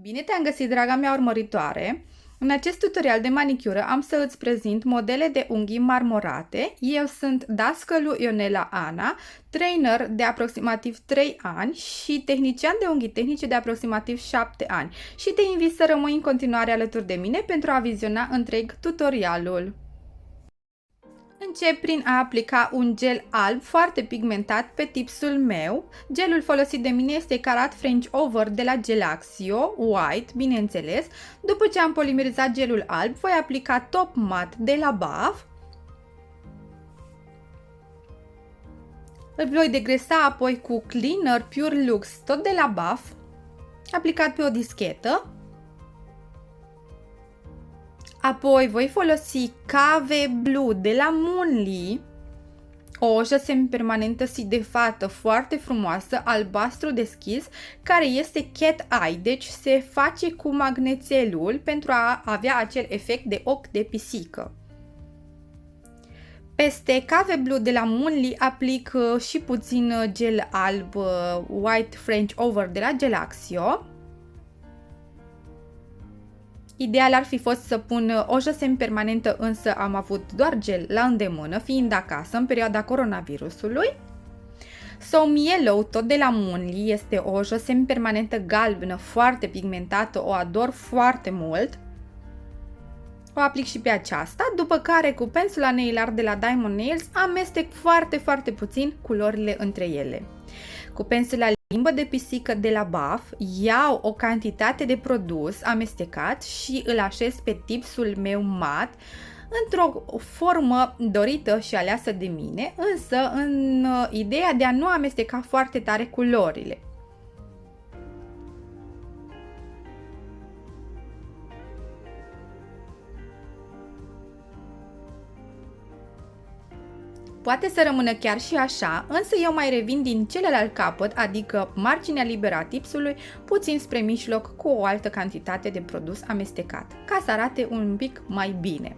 Bine te-am găsit, draga mea urmăritoare! În acest tutorial de manicură am să îți prezint modele de unghii marmorate. Eu sunt dascălu Ionela Ana, trainer de aproximativ 3 ani și tehnician de unghii tehnice de aproximativ 7 ani și te invit să rămâi în continuare alături de mine pentru a viziona întreg tutorialul. Încep prin a aplica un gel alb foarte pigmentat pe tipsul meu. Gelul folosit de mine este Carat French Over de la Gelaxio, white, bineînțeles. După ce am polimerizat gelul alb, voi aplica Top Matte de la BAF. Îl voi degresa apoi cu Cleaner Pure Lux, tot de la BAF, aplicat pe o dischetă. Apoi voi folosi Cave Blue de la Munli, o ojă semipermanentă sidefată foarte frumoasă, albastru deschis, care este cat eye, deci se face cu magnețelul pentru a avea acel efect de ochi de pisică. Peste Cave Blue de la Munli aplic uh, și puțin uh, gel alb uh, White French Over de la Gelaxio. Ideal ar fi fost să pun uh, o josem permanentă, însă am avut doar gel la îndemână, fiind acasă în perioada coronavirusului. Soam Yellow, tot de la Munli, este o josem permanentă galbenă, foarte pigmentată, o ador foarte mult. O aplic și pe aceasta, după care cu pensula nail art de la Diamond Nails amestec foarte, foarte puțin culorile între ele. Cu pensula limbă de pisică de la BAF, iau o cantitate de produs amestecat și îl așez pe tipsul meu mat într-o formă dorită și aleasă de mine, însă în uh, ideea de a nu amesteca foarte tare culorile. Poate să rămână chiar și așa, însă eu mai revin din celălalt capăt, adică marginea liberă a tipsului, puțin spre mijloc cu o altă cantitate de produs amestecat, ca să arate un pic mai bine.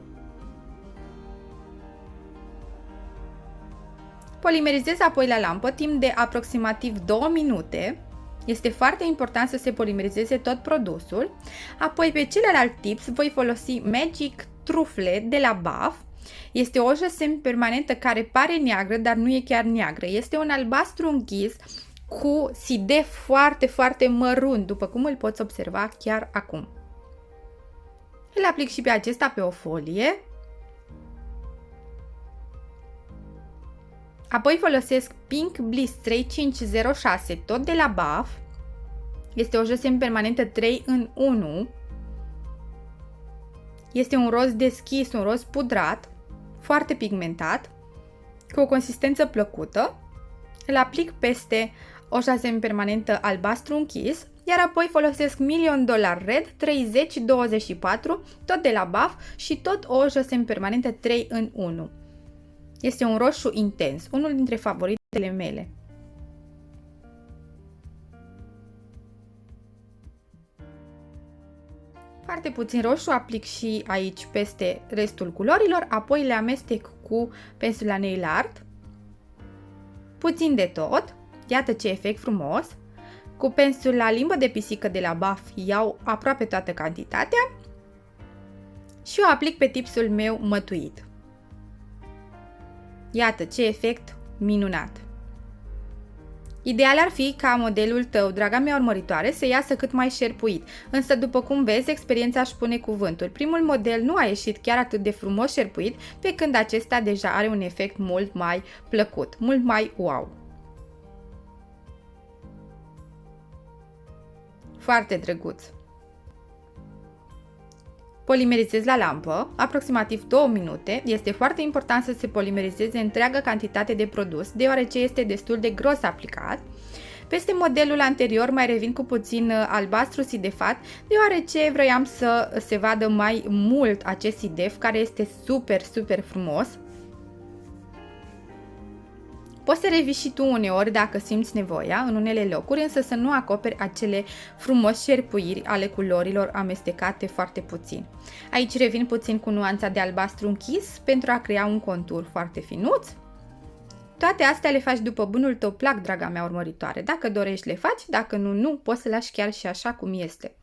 Polimerizez apoi la lampă timp de aproximativ 2 minute. Este foarte important să se polimerizeze tot produsul. Apoi pe celălalt tips voi folosi Magic Trufle de la BAF este o ojă semi-permanentă care pare neagră, dar nu e chiar neagră. Este un albastru închis cu sidef foarte, foarte mărunt, după cum îl poți observa chiar acum. Îl aplic și pe acesta pe o folie. Apoi folosesc Pink Bliss 3506, tot de la BAF. Este o josem permanentă 3 în 1. Este un roz deschis, un roz pudrat foarte pigmentat, cu o consistență plăcută. Îl aplic peste o șase permanentă albastru închis, iar apoi folosesc Million Dollar Red 3024, tot de la BAF și tot o șase permanentă 3 în 1. Este un roșu intens, unul dintre favoritele mele. Foarte puțin roșu aplic și aici peste restul culorilor, apoi le amestec cu pensula nail art. Puțin de tot, iată ce efect frumos. Cu pensula limbă de pisică de la BAF iau aproape toată cantitatea și o aplic pe tipsul meu mătuit. Iată ce efect minunat! Ideal ar fi ca modelul tău, draga mea urmăritoare, să iasă cât mai șerpuit, însă după cum vezi, experiența își pune cuvântul. Primul model nu a ieșit chiar atât de frumos șerpuit, pe când acesta deja are un efect mult mai plăcut, mult mai wow. Foarte drăguț! Polimerizez la lampă, aproximativ 2 minute. Este foarte important să se polimerizeze întreaga cantitate de produs, deoarece este destul de gros aplicat. Peste modelul anterior mai revin cu puțin uh, albastru sidefat, deoarece vroiam să se vadă mai mult acest sidef, care este super, super frumos. Poți să revii și tu uneori dacă simți nevoia în unele locuri, însă să nu acoperi acele frumos șerpuiri ale culorilor amestecate foarte puțin. Aici revin puțin cu nuanța de albastru închis pentru a crea un contur foarte finuț. Toate astea le faci după bunul tău plac, draga mea urmăritoare. Dacă dorești, le faci, dacă nu, nu, poți să lași chiar și așa cum este.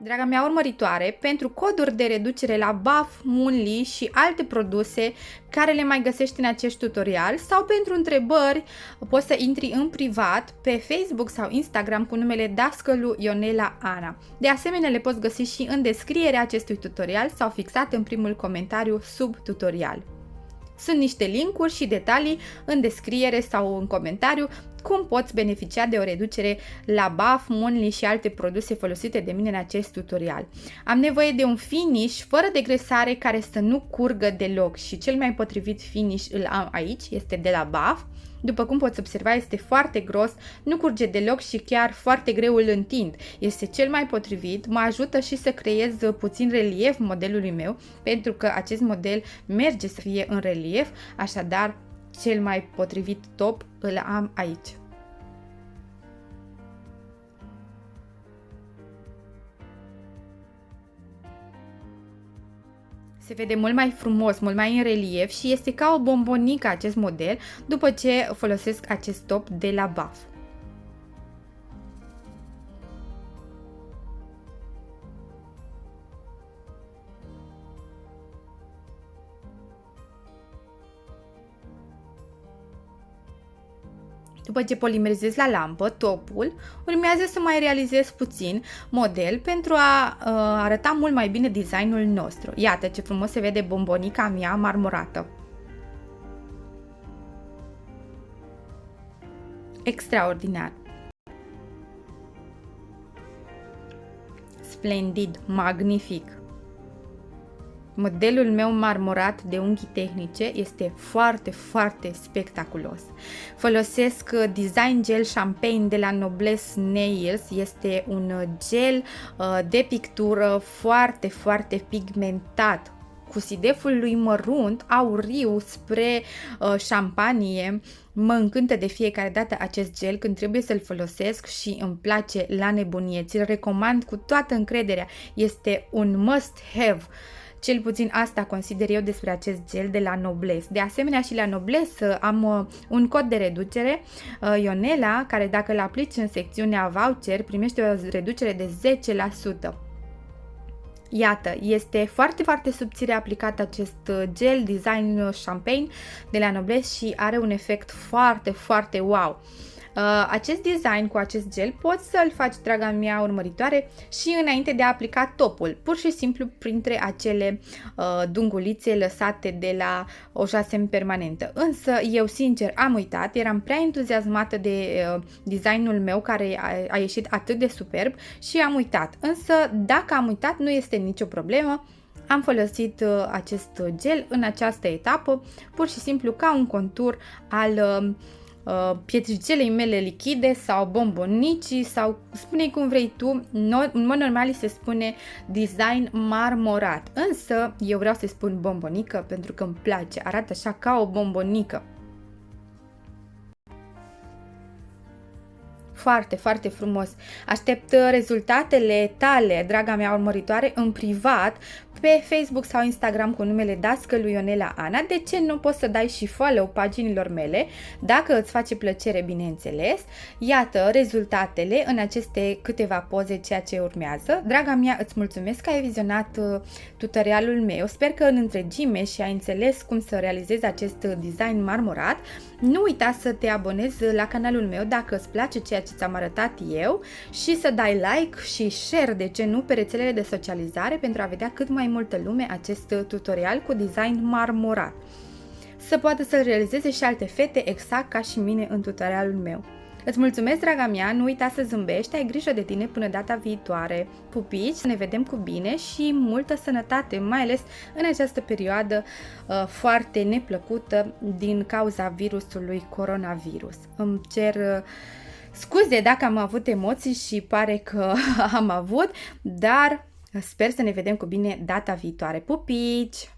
Draga mea urmăritoare, pentru coduri de reducere la BAF, Munli și alte produse care le mai găsești în acest tutorial sau pentru întrebări poți să intri în privat pe Facebook sau Instagram cu numele Dascălu Ionela Ana. De asemenea le poți găsi și în descrierea acestui tutorial sau fixat în primul comentariu sub tutorial. Sunt niște linkuri și detalii în descriere sau în comentariu cum poți beneficia de o reducere la BAF, Monly și alte produse folosite de mine în acest tutorial. Am nevoie de un finish fără degresare care să nu curgă deloc și cel mai potrivit finish îl am aici, este de la BAF. După cum poți observa, este foarte gros, nu curge deloc și chiar foarte greu îl întind. Este cel mai potrivit, mă ajută și să creez puțin relief modelului meu, pentru că acest model merge să fie în relief, așadar cel mai potrivit top îl am aici. Se vede mult mai frumos, mult mai în relief și este ca o bombonică acest model după ce folosesc acest top de la BAF. După ce polimerizez la lampă topul, urmează să mai realizez puțin model pentru a uh, arăta mult mai bine designul nostru. Iată ce frumos se vede bombonica mea marmurată. Extraordinar! Splendid, magnific! Modelul meu marmorat de unghi tehnice este foarte, foarte spectaculos. Folosesc uh, Design Gel Champagne de la Noblesse Nails. Este un uh, gel uh, de pictură foarte, foarte pigmentat cu sideful lui mărunt, auriu, spre uh, șampanie. Mă încântă de fiecare dată acest gel când trebuie să-l folosesc și îmi place la nebunie. Ți-l recomand cu toată încrederea. Este un must have. Cel puțin asta consider eu despre acest gel de la Nobles. De asemenea și la Nobles uh, am uh, un cod de reducere, uh, Ionela, care dacă îl aplici în secțiunea voucher primește o reducere de 10%. Iată, este foarte, foarte subțire aplicat acest gel Design Champagne de la Nobles și are un efect foarte, foarte wow. Uh, acest design cu acest gel poți să-l faci, draga mea urmăritoare, și înainte de a aplica topul, pur și simplu printre acele uh, dungulițe lăsate de la o jasem permanentă. Însă eu sincer am uitat, eram prea entuziasmată de uh, designul meu care a, a ieșit atât de superb și am uitat. Însă dacă am uitat nu este nicio problemă, am folosit uh, acest gel în această etapă, pur și simplu ca un contur al uh, uh, pietricelei mele lichide sau bombonicii sau spune cum vrei tu, no, în mod normal se spune design marmorat, însă eu vreau să spun bombonică pentru că îmi place, arată așa ca o bombonică. Foarte, foarte frumos. Aștept rezultatele tale, draga mea urmăritoare, în privat pe Facebook sau Instagram cu numele lui Ionela Ana. De ce nu poți să dai și follow paginilor mele, dacă îți face plăcere, bineînțeles. Iată rezultatele în aceste câteva poze ceea ce urmează. Draga mea, îți mulțumesc că ai vizionat uh, tutorialul meu. Sper că în întregime și ai înțeles cum să realizezi acest design marmorat. Nu uita să te abonezi la canalul meu dacă îți place ceea ce ți-am arătat eu și să dai like și share, de ce nu, pe rețelele de socializare pentru a vedea cât mai multă lume acest tutorial cu design marmorat. Să poată să realizeze și alte fete exact ca și mine în tutorialul meu. Îți mulțumesc, draga mea, nu uita să zâmbești, ai grijă de tine până data viitoare. Pupici, ne vedem cu bine și multă sănătate, mai ales în această perioadă uh, foarte neplăcută din cauza virusului coronavirus. Îmi cer uh, scuze dacă am avut emoții și pare că am avut, dar Sper să ne vedem cu bine data viitoare. Pupici!